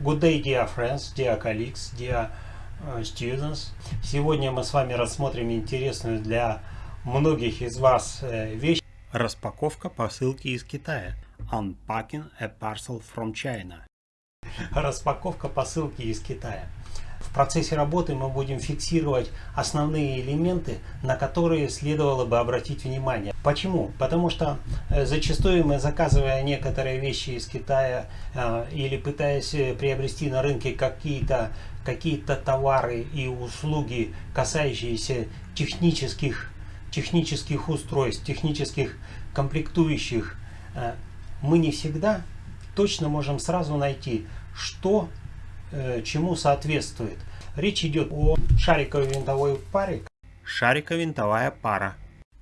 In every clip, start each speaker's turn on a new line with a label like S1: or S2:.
S1: Good day, dear friends, dear colleagues, dear uh, students. Сегодня мы с вами рассмотрим интересную для многих из вас э, вещь.
S2: Распаковка посылки из Китая. Unpacking a parcel from China.
S1: Распаковка посылки из Китая. Процессе работы мы будем фиксировать основные элементы, на которые следовало бы обратить внимание. Почему? Потому что э, зачастую мы, заказывая некоторые вещи из Китая э, или пытаясь э, приобрести на рынке какие-то какие-то товары и услуги, касающиеся технических, технических устройств, технических комплектующих, мы не всегда точно можем сразу найти, что чему соответствует. Речь идет о шариковой винтовой паре.
S2: Шариково-винтовая пара.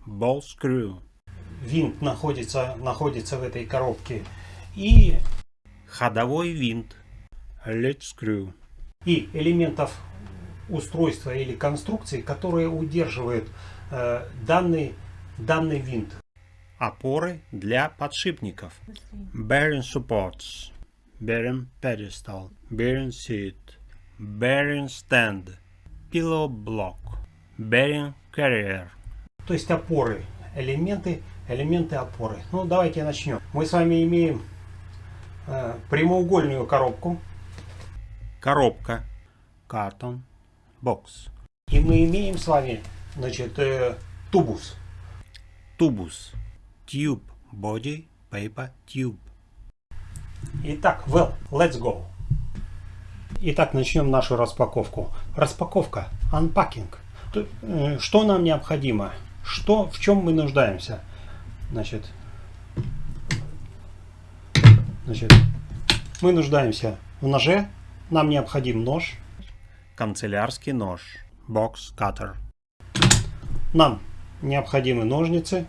S2: Ball screw.
S1: Винт находится, находится в этой коробке. И
S2: ходовой винт. Lead screw.
S1: И элементов устройства или конструкции, которые удерживают э, данный, данный винт.
S2: Опоры для подшипников. Bearing supports bearing pedestal, bearing seat, bearing stand, pillow block, bearing carrier.
S1: То есть опоры, элементы, элементы опоры. Ну давайте начнем. Мы с вами имеем э, прямоугольную коробку.
S2: Коробка. Carton. Box.
S1: И мы имеем с вами, значит, э, тубус.
S2: Тубус. Tube. Body. Paper. Tube.
S1: Итак, well, let's go. Итак, начнем нашу распаковку. Распаковка, unpacking. Э, что нам необходимо? Что, в чем мы нуждаемся? Значит, значит, мы нуждаемся в ноже. Нам необходим нож.
S2: Канцелярский нож. Box cutter.
S1: Нам необходимы ножницы.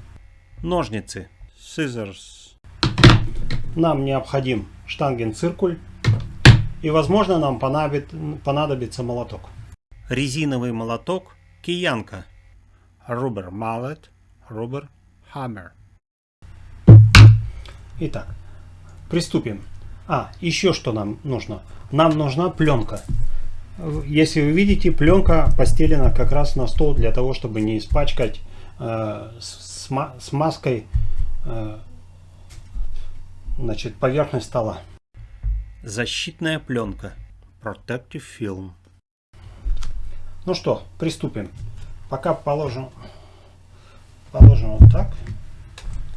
S2: Ножницы. Scissors.
S1: Нам необходим штангенциркуль и возможно нам понадобится молоток.
S2: Резиновый молоток киянка. Rubber mallet, rubber hammer.
S1: Итак, приступим. А, еще что нам нужно. Нам нужна пленка. Если вы видите, пленка постелена как раз на стол для того, чтобы не испачкать э, смазкой э, значит, поверхность стола.
S2: Защитная пленка. Protective film.
S1: Ну что, приступим. Пока положим, положим вот так.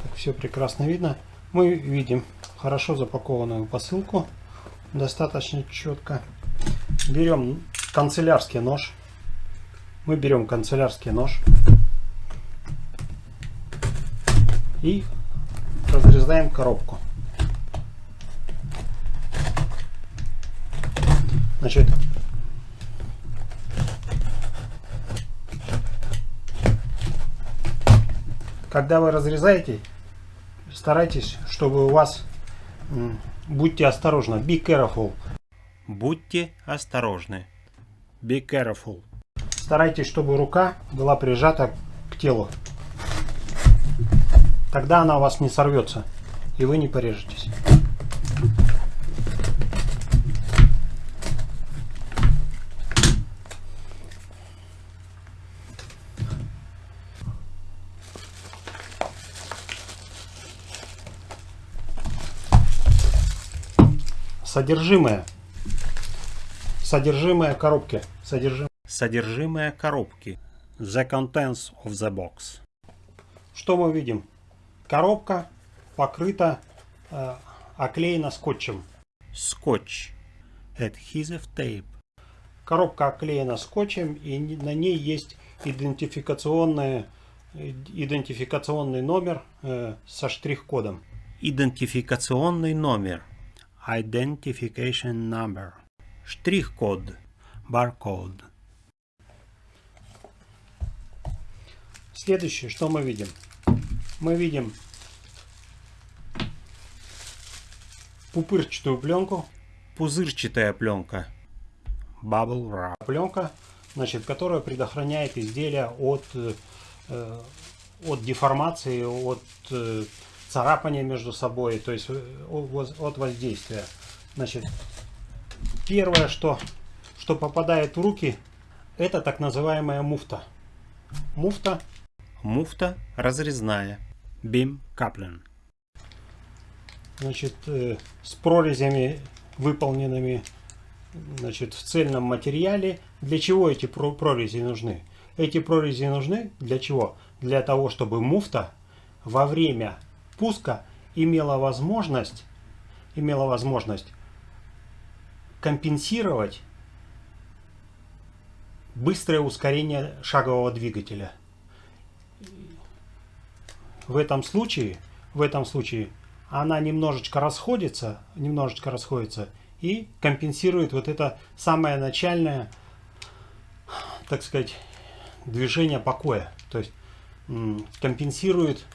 S1: Так все прекрасно видно. Мы видим хорошо запакованную посылку. Достаточно четко. Берем канцелярский нож. Мы берем канцелярский нож. И разрезаем коробку. Значит, когда вы разрезаете, старайтесь, чтобы у вас, будьте осторожны, be careful.
S2: Будьте осторожны. Be careful.
S1: Старайтесь, чтобы рука была прижата к телу. Тогда она у вас не сорвется, и вы не порежетесь. Содержимое. Содержимое коробки.
S2: Содержимое. Содержимое коробки. The contents of the box.
S1: Что мы видим? Коробка покрыта, э, оклеена скотчем.
S2: Скотч. Adhesive tape.
S1: Коробка оклеена скотчем и на ней есть идентификационный, идентификационный номер э, со штрих-кодом.
S2: Идентификационный номер Identification Number. Штрих-код. Баркод.
S1: Следующее, что мы видим? Мы видим пупырчатую пленку.
S2: Пузырчатая пленка. Bubble wrap.
S1: Пленка, значит, которая предохраняет изделия от, э, от деформации, от э, царапания между собой, то есть э, от воздействия. Значит, первое, что, что попадает в руки, это так называемая муфта. Муфта.
S2: Муфта разрезная. Бим Каплен.
S1: Значит, э, с прорезями, выполненными значит, в цельном материале. Для чего эти прорези нужны? Эти прорези нужны для чего? Для того, чтобы муфта во время пуска имела возможность, имела возможность компенсировать быстрое ускорение шагового двигателя. В этом случае, в этом случае она немножечко расходится, немножечко расходится и компенсирует вот это самое начальное, так сказать, движение покоя. То есть компенсирует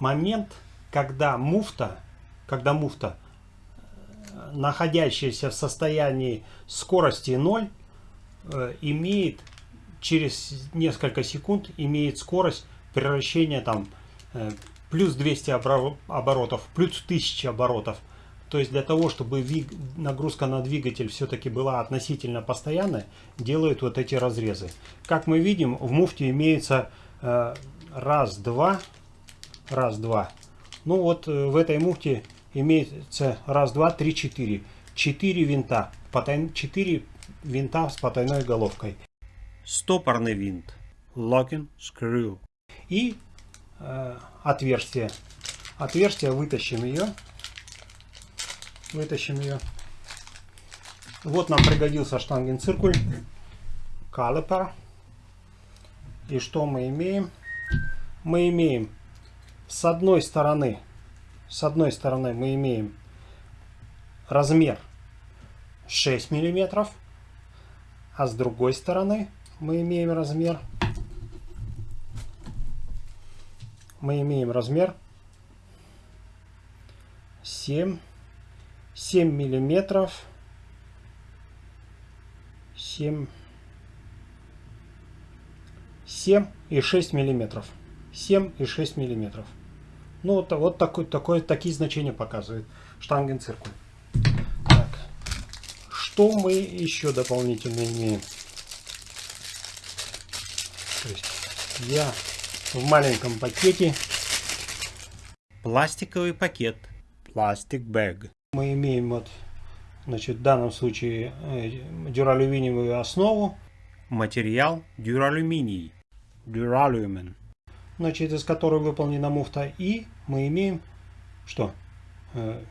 S1: момент, когда муфта, когда муфта, э, находящаяся в состоянии скорости 0, э, имеет через несколько секунд имеет скорость превращения там э, плюс 200 оборотов, плюс 1000 оборотов. То есть для того, чтобы нагрузка на двигатель все-таки была относительно постоянной, делают вот эти разрезы. Как мы видим, в муфте имеется раз, два, раз, два. Ну вот э, в этой муфте имеется раз, два, три, четыре. Четыре винта, четыре винта с потайной головкой.
S2: Стопорный винт. Locking screw.
S1: И э, отверстие. Отверстие вытащим ее Вытащим ее. Вот нам пригодился штангенциркуль. Калипер. И что мы имеем? Мы имеем с одной стороны, с одной стороны мы имеем размер 6 миллиметров, а с другой стороны мы имеем размер мы имеем размер 7 7 миллиметров 7 7 и 6 миллиметров 7 и 6 миллиметров ну вот, вот такой, такой, такие значения показывает штангенциркуль так. что мы еще дополнительно имеем то есть я в маленьком пакете
S2: пластиковый пакет пластик bag
S1: мы имеем вот, значит, в данном случае э, дюралюминиевую основу.
S2: Материал дюралюминий. Дюралюмен.
S1: Значит, из которой выполнена муфта. И мы имеем что? Э,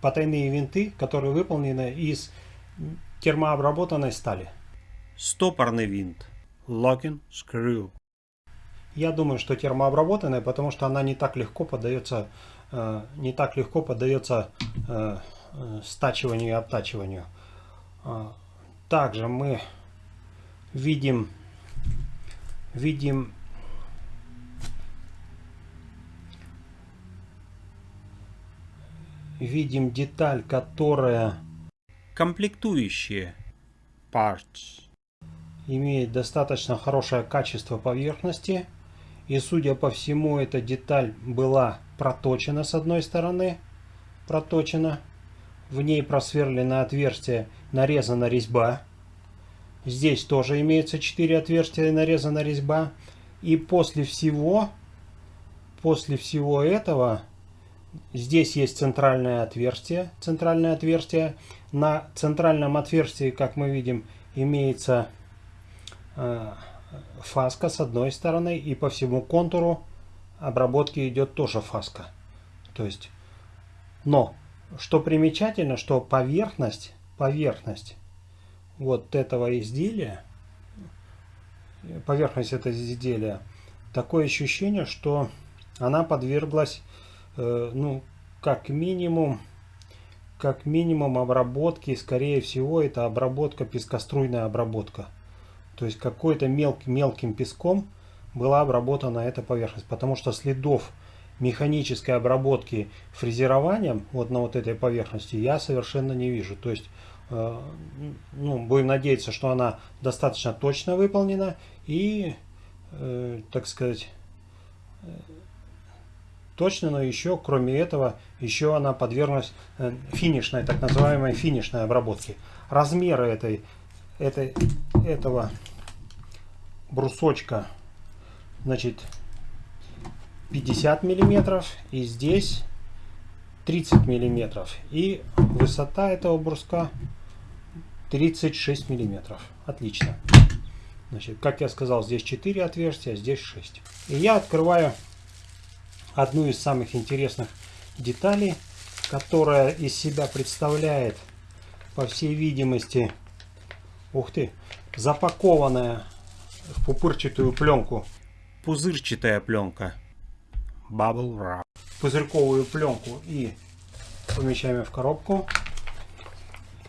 S1: потайные винты, которые выполнены из термообработанной стали.
S2: Стопорный винт. Locking screw.
S1: Я думаю, что термообработанная, потому что она не так легко поддается Э, не так легко поддается э, стачиванию и обтачиванию. Также мы видим, видим видим деталь, которая
S2: комплектующие parts
S1: имеет достаточно хорошее качество поверхности и судя по всему эта деталь была проточена с одной стороны, проточена, в ней просверлено отверстие, нарезана резьба. Здесь тоже имеется 4 отверстия, нарезана резьба. И после всего, после всего этого, здесь есть центральное отверстие. Центральное отверстие. На центральном отверстии, как мы видим, имеется э, фаска с одной стороны. И по всему контуру обработки идет тоже фаска. То есть, но, что примечательно, что поверхность, поверхность вот этого изделия, поверхность этого изделия, такое ощущение, что она подверглась, ну, как минимум, как минимум обработки, скорее всего, это обработка, пескоструйная обработка. То есть какой-то мелким, мелким песком была обработана эта поверхность, потому что следов механической обработки фрезерованием вот на вот этой поверхности я совершенно не вижу. То есть, э, ну, будем надеяться, что она достаточно точно выполнена и, э, так сказать, э, точно, но еще, кроме этого, еще она подверглась э, финишной, так называемой финишной обработке. Размеры этой, этой, этого брусочка, значит, 50 миллиметров, и здесь 30 миллиметров. И высота этого бруска 36 миллиметров. Отлично. Значит, как я сказал, здесь 4 отверстия, здесь 6. И я открываю одну из самых интересных деталей, которая из себя представляет, по всей видимости, ух ты, запакованная в пупырчатую пленку.
S2: Пузырчатая пленка. Bubble wrap.
S1: Пузырьковую пленку и помещаем в коробку.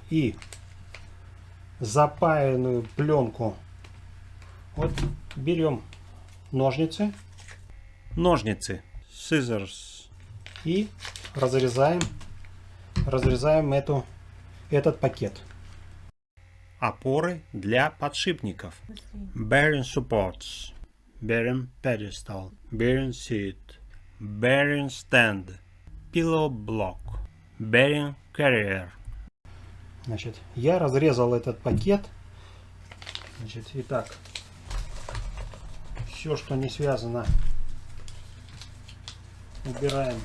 S1: И запаянную пленку. Вот берем ножницы.
S2: Ножницы. Scissors.
S1: И разрезаем, разрезаем эту, этот пакет.
S2: Опоры для подшипников. Bearing supports. Bearing pedestal. Bearing seat. Bearing stand. Pillow block. Bearing carrier.
S1: Значит, я разрезал этот пакет. Значит, итак, все, что не связано, убираем.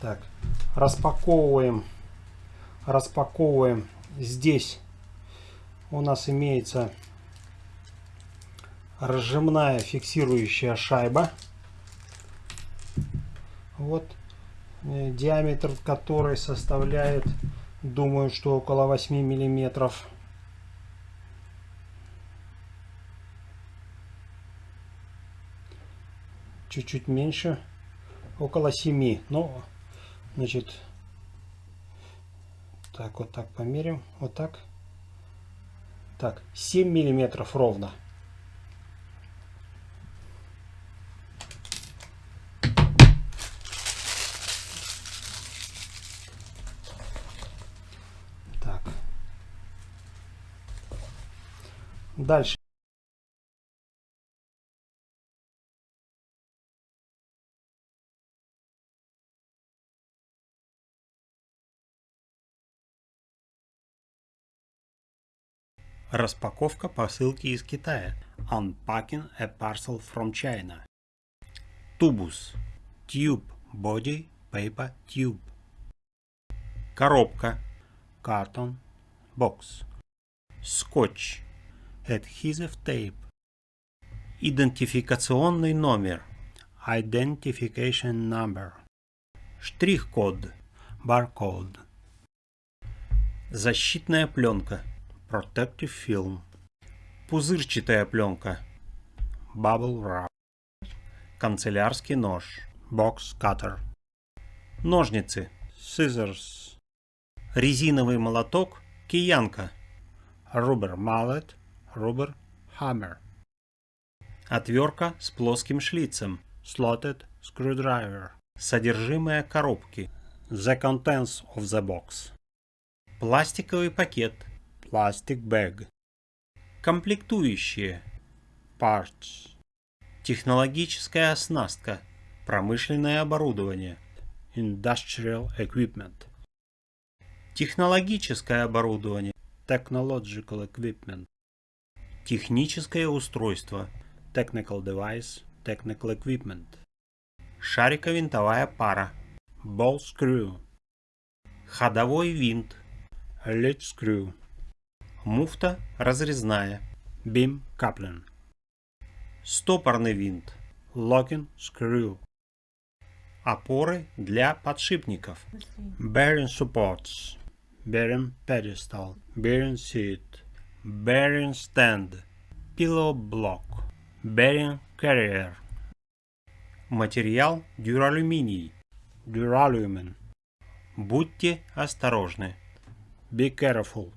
S1: Так, распаковываем, распаковываем. Здесь у нас имеется разжимная фиксирующая шайба. Вот э, диаметр которой составляет Думаю, что около 8 миллиметров. Чуть-чуть меньше. Около 7. Ну, значит, так, вот так померим. Вот так. Так, 7 миллиметров ровно. Дальше.
S2: Распаковка посылки из Китая. Unpacking a parcel from China. Тубус. Tube. Body. Paper. Tube. Коробка. Carton. Box. Скотч. Adhesive tape. Идентификационный номер. Identification number. Штрих-код. Barcode. Защитная пленка. Protective film. Пузырчатая пленка. Bubble wrap. Канцелярский нож. Box cutter. Ножницы. Scissors. Резиновый молоток. Киянка. Rubber mallet. Rubber Hammer. Отвертка с плоским шлицем. Slotted Screwdriver. Содержимое коробки. The contents of the box. Пластиковый пакет. Plastic bag. Комплектующие. Parts. Технологическая оснастка. Промышленное оборудование. Industrial equipment. Технологическое оборудование. Technological equipment. Техническое устройство. Technical device, technical equipment. Шариковинтовая пара. Ball screw. Ходовой винт. Lead screw. Муфта разрезная. Beam coupling. Стопорный винт. Locking screw. Опоры для подшипников. Bearing supports. Bearing pedestal. Bearing seat bearing stand, pillow block, bearing carrier. Материал дюралюминий, дюралюмен. Будьте осторожны. Be careful.